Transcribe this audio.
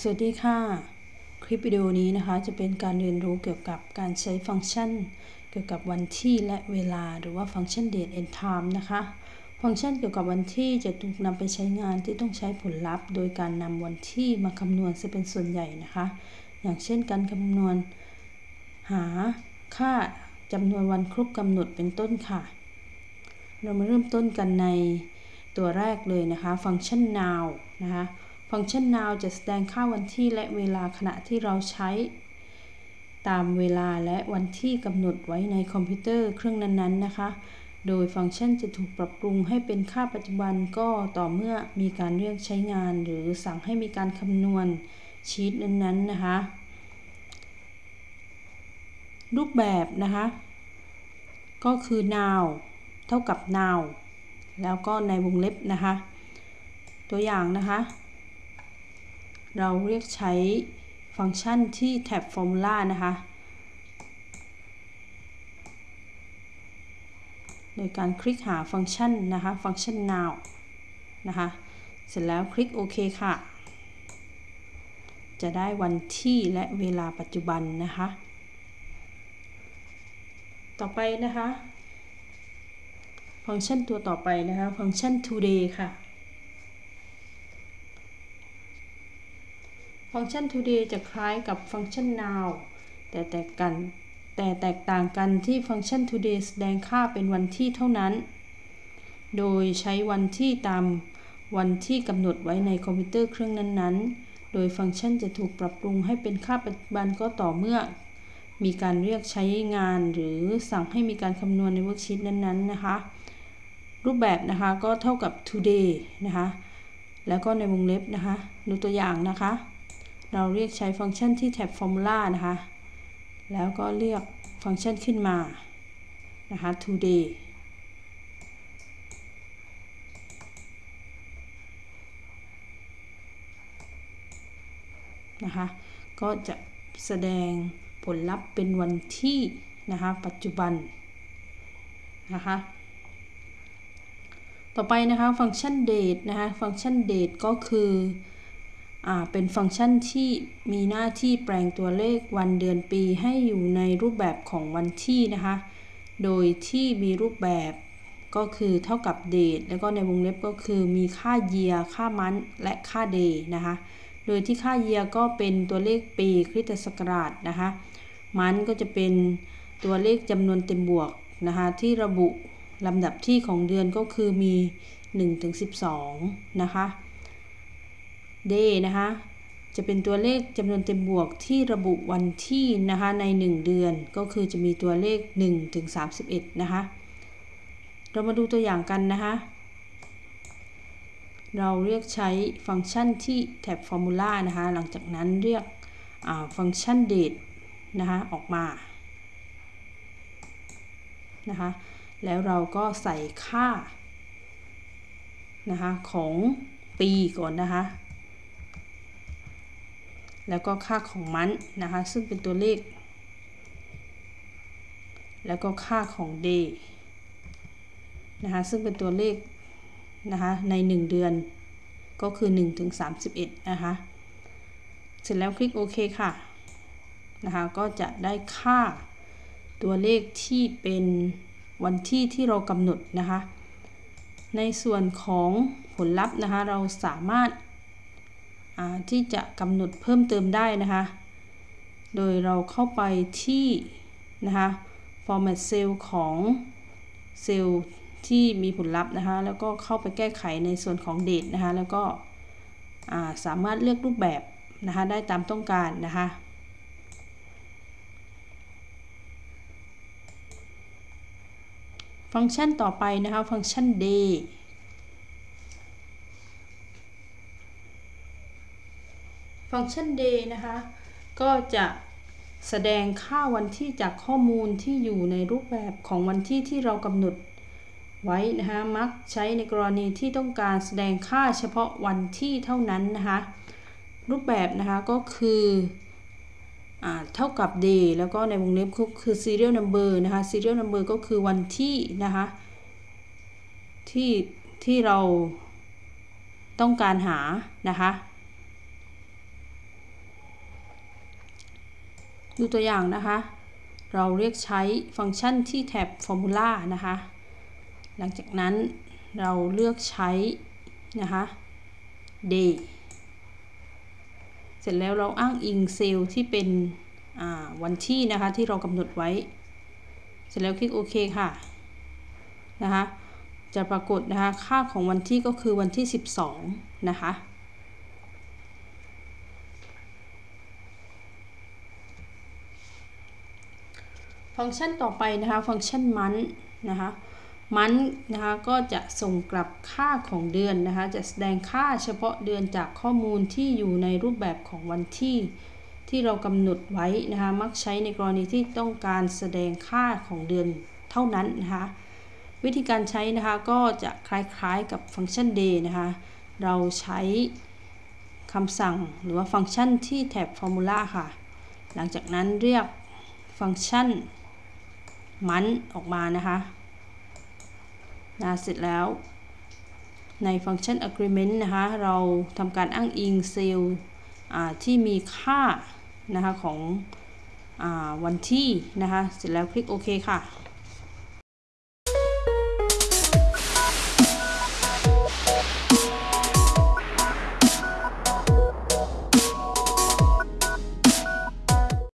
สวัสดีค่ะ คลิปวิดีโอนี้นะคะจะเป็นการเรียนรู้เกี่ยวกับการใช้ฟังก์ชัน เกี่ยวกับวันที่และเวลาหรือว่าฟังก์ชัน date and time นะคะ ฟังก์ชันเกี่ยวกับวันที่จะถูกนำไปใช้งานที่ต้องใช้ผลลัพธ์ โดยการนำวันที่มาคำนวณจะเป็นส่วนใหญ่นะคะ อย่างเช่นการคำนวณ หาค่าจำนวนวันครบกำหนดเป็นต้นค่ะ เรามาเริ่มต้นกันในตัวแรกเลยนะคะ ฟังก์ชัน now นะคะ ฟังก์ชัน now จะแสดงค่าวันที่และเวลาขณะที่เราใช้ ตามเวลาและวันที่กำหนดไว้ในคอมพิวเตอร์เครื่องนั้นๆนะคะ โดยฟังก์ชันจะถูกปรับปรุงให้เป็นค่าปัจจุบันก็ต่อเมื่อมีการเรียกใช้งาน หรือสั่งให้มีการคำนวณชีตนั้นๆนะคะ รูปแบบนะคะ ก็คือ now เท่ากับ now แล้วก็ในวงเล็บนะคะ ตัวอย่างนะคะ เราเรียกใช้ฟังก์ชันที่แท็บ Formula นะคะ โดยการคลิกหาฟังก์ชันนะคะ ฟังก์ชัน now นะคะ เสร็จแล้วคลิกโอเคค่ะ จะได้วันที่และเวลาปัจจุบันนะคะ ต่อไปนะคะ ฟังก์ชันตัวต่อไปนะคะ ฟังก์ชัน today ค่ะ ฟังก์ชัน today จะคล้ายกับฟังก์ชัน now แต่แตกกัน แต่แตกต่างกันที่ฟังก์ชัน today แสดงค่าเป็นวันที่เท่านั้น โดยใช้วันที่ตามวันที่กำหนดไว้ในคอมพิวเตอร์เครื่องนั้นๆ โดยฟังก์ชันจะถูกปรับปรุงให้เป็นค่าปัจจุบันก็ต่อเมื่อ มีการเรียกใช้งาน หรือสั่งให้มีการคำนวณใน worksheet นั้นๆ นะคะ รูปแบบนะคะก็เท่ากับ today นะคะ แล้วก็ในวงเล็บนะคะ ดูตัวอย่างนะคะ เราเรียกใช้ฟังก์ชันที่แท็บ Formula นะคะ แล้วก็เรียกฟังก์ชันขึ้นมา นะคะ today นะคะ ก็จะแสดงผลลัพธ์เป็นวันที่นะคะ ปัจจุบัน นะคะ ต่อไปนะคะ ฟังก์ชัน date นะคะ ฟังก์ชัน date ก็คือ เป็นฟังก์ชันที่มีหน้าที่แปลงตัวเลขวันเดือนปีให้อยู่ในรูปแบบของวันที่นะคะ โดยที่มีรูปแบบก็คือเท่ากับ date แล้วก็ในวงเล็บก็คือมีค่า year ค่า month และค่า day นะคะ โดยที่ค่า year ก็เป็นตัวเลขปีคริสตศักราชนะคะ month ก็จะเป็นตัวเลขจำนวนเต็มบวกนะคะที่ระบุลำดับที่ของเดือนก็คือมี 1-12 นะคะ day นะคะ จะเป็นตัวเลขจำนวนเต็มบวกที่ระบุวันที่นะคะใน 1 เดือนก็คือจะมีตัวเลข1ถึง31 นะคะ เรามาดูตัวอย่างกันนะคะ เราเรียกใช้ฟังก์ชันที่แท็บ Formula นะคะ หลังจากนั้นเรียกฟังก์ชัน date นะคะออกมานะคะแล้วเราก็ใส่ค่านะคะของปีก่อนนะคะ แล้วก็ค่าของมันนะคะ ซึ่งเป็นตัวเลข แล้วก็ค่าของ day นะคะ ซึ่งเป็นตัวเลขนะคะใน 1 เดือนก็คือ 1 ถึง 31 นะคะ เสร็จแล้วคลิกโอเคค่ะ นะคะ ก็จะได้ค่าตัวเลขที่เป็นวันที่ที่เรากำหนดนะคะ ในส่วนของผลลัพธ์นะคะ เราสามารถ ที่จะกำหนดเพิ่มเติมได้นะคะ โดยเราเข้าไปที่นะคะ format cell ของเซลล์ที่มีผลลัพธ์นะคะ แล้วก็เข้าไปแก้ไขในส่วนของ date นะคะ แล้วก็สามารถเลือกรูปแบบนะคะ ได้ตามต้องการนะคะฟังก์ชันต่อไปนะคะ ฟังก์ชัน day ฟังก์ชัน day นะคะ ก็จะแสดงค่าวันที่จากข้อมูลที่อยู่ในรูปแบบของวันที่ที่เรากำหนดไว้นะคะมักใช้ในกรณีที่ต้องการแสดงค่าเฉพาะวันที่เท่านั้นนะคะรูปแบบนะคะก็คือเท่ากับ day แล้วก็ในวงเล็บคือ serial number นะคะ serial number ก็คือวันที่นะคะที่ที่เราต้องการหานะคะ ดูตัวอย่างนะคะ เราเรียกใช้ฟังก์ชันที่แท็บ Formula นะคะ หลังจากนั้นเราเลือกใช้นะคะ day เสร็จแล้วเราอ้างอิงเซลล์ที่เป็นวันที่นะคะที่เรากำหนดไว้ เสร็จแล้วคลิกโอเคค่ะนะคะจะปรากฏนะคะค่าของวันที่ก็คือวันที่ 12 นะคะ ฟังก์ชันต่อไปนะคะฟังก์ชันมันนะคะมันนะคะก็จะส่งกลับค่าของเดือนนะคะจะแสดงค่าเฉพาะเดือนจากข้อมูลที่อยู่ในรูปแบบของวันที่ที่เรากำหนดไว้นะคะมักใช้ในกรณีที่ต้องการแสดงค่าของเดือนเท่านั้นนะคะวิธีการใช้นะคะก็จะคล้ายๆกับฟังก์ชัน day นะคะเราใช้คำสั่งหรือว่าฟังก์ชันที่แท็บ formula ค่ะ หลังจากนั้นเรียกฟังก์ชัน มันออกมานะคะนะเสร็จแล้ว ในฟังก์ชัน agreement นะคะ เราทำการอ้างอิงเซลล์ที่มีค่านะคะของอวันที่นะคะ เสร็จแล้วคลิกโอเคค่ะ